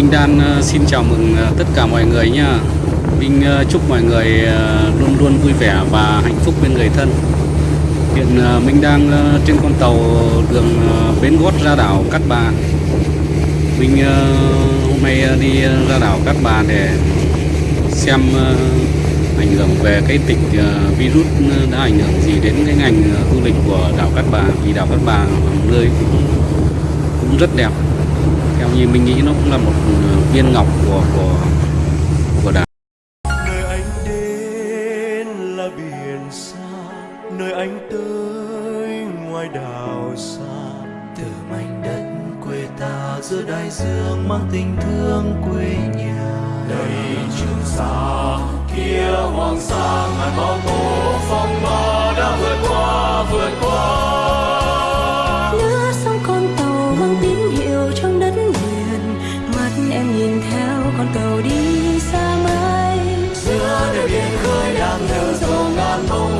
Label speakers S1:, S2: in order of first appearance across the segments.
S1: Minh Đan ờ, xin chào mừng ờ, tất cả mọi người nha. Minh ờ, chúc mọi người luôn luôn vui vẻ và hạnh phúc bên người thân. Hiện mình Minh đang trên con tàu đường Bến Gót ra đảo Cát Bà. Minh hôm nay đi ra đảo Cát Bà để xem ảnh hưởng về cái tịch virus đã ảnh hưởng gì đến cái ngành du lịch của đảo Cát Bà, vì đảo Cát Bà là một nơi cũng rất đẹp như mình nghĩ nó cũng là một ờ, viên ngọc của của của đảo
S2: nơi anh đến là biển xa nơi anh tới ngoài đảo xa. Từ mảnh đất quê ta giữa đại dương mang tình thương quê nhà. Đây trường sa kia hoàng sa ngàn bão tố phong ba đã vượt qua
S3: nhìn theo con tàu đi xa mãi.
S2: Giữa đời biển khơi đang nở rộ ngàn bông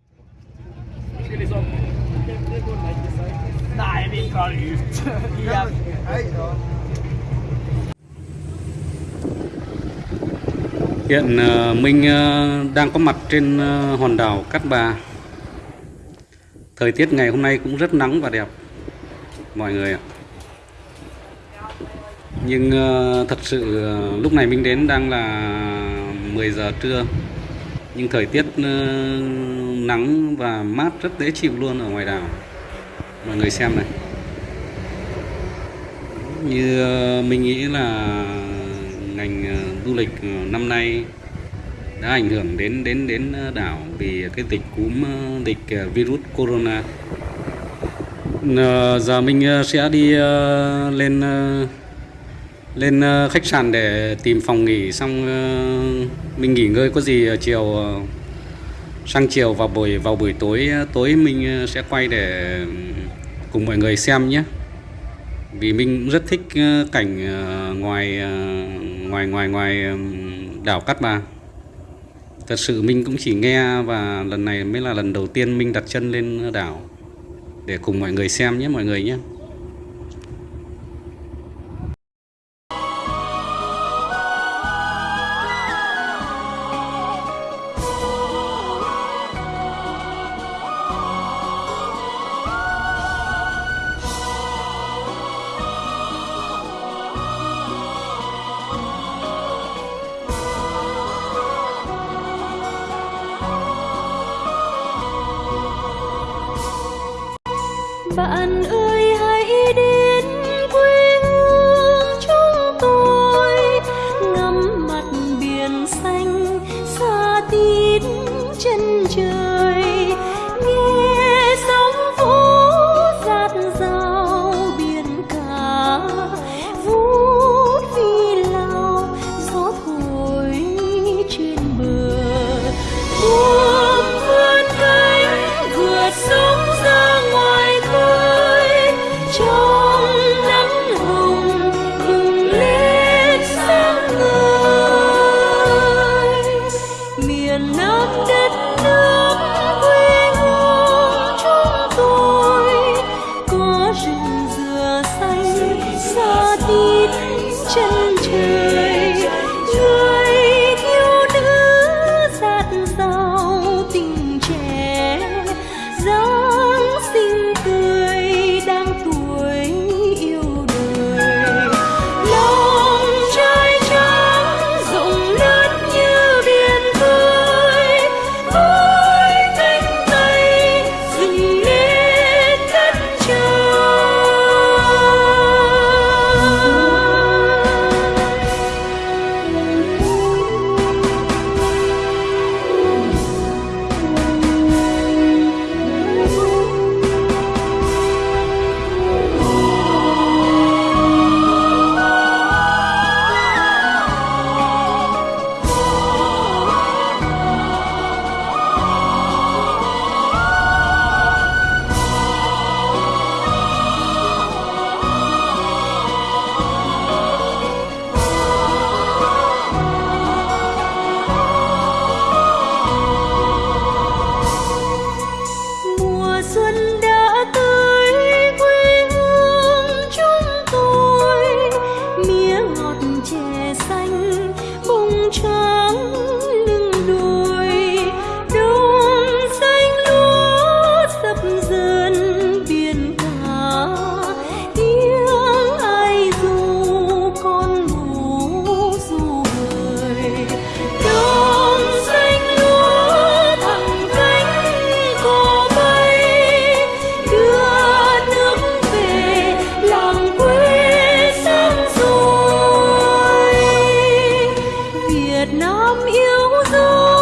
S1: Hiện ờ, Minh ờ, đang có mặt trên ờ, hòn đảo Cát Bà. Thời tiết ngày hôm nay cũng rất nắng và đẹp, mọi người ạ. Nhưng thật sự lúc này Minh đến đang là 10 giờ trưa. Nhưng thời tiết nắng và mát rất dễ chịu luôn ở ngoài đảo. Mọi người xem này như ờ, mình nghĩ là ngành ờ, du lịch ờ, năm nay đã ảnh hưởng đến đến đến đảo vì cái dịch cúm dịch virus corona. À, giờ mình sẽ đi lên lên khách sạn để tìm phòng nghỉ xong mình nghỉ ngơi có gì chiều sang chiều vào buổi vào buổi tối tối mình sẽ quay để cùng mọi người xem nhé vì mình cũng rất thích ờ, cảnh ờ, ờ, ngoài ngoài ngoài ngoài đảo Cát Bà. Thật sự mình cũng chỉ nghe và lần này mới là lần đầu tiên mình đặt chân lên đảo để cùng mọi người xem nhé, mọi người nhé.
S3: Bạn ơi hãy đi. trôi việt nam yêu dấu